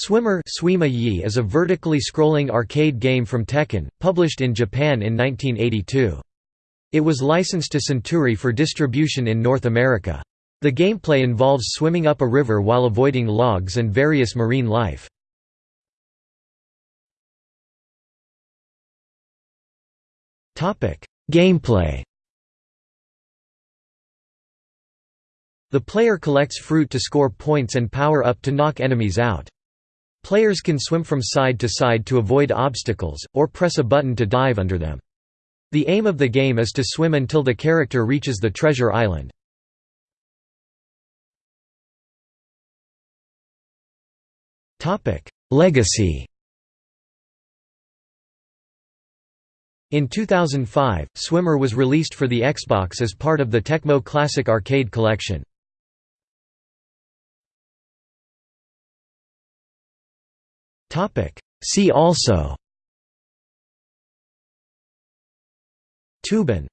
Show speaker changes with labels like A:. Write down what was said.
A: Swimmer is a vertically scrolling arcade game from Tehkan, published in Japan in 1982. It was licensed to Century for distribution in North America. The gameplay involves swimming up a river while avoiding logs and various marine life. Gameplay The player collects fruit to score points and power up to knock enemies out. Players can swim from side to side to avoid obstacles, or press a button to dive under them. The aim of the game is to swim until the character reaches the treasure island. Legacy In 2005, Swimmer was released for the Xbox as part of the Tecmo Classic Arcade Collection. See also. Tuban